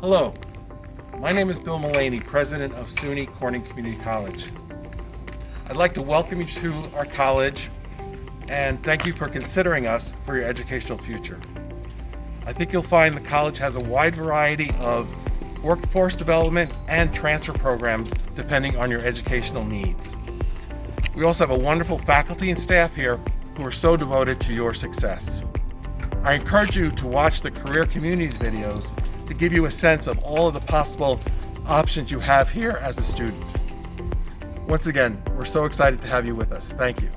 Hello, my name is Bill Mullaney, president of SUNY Corning Community College. I'd like to welcome you to our college and thank you for considering us for your educational future. I think you'll find the college has a wide variety of workforce development and transfer programs depending on your educational needs. We also have a wonderful faculty and staff here who are so devoted to your success. I encourage you to watch the Career Communities videos to give you a sense of all of the possible options you have here as a student. Once again, we're so excited to have you with us. Thank you.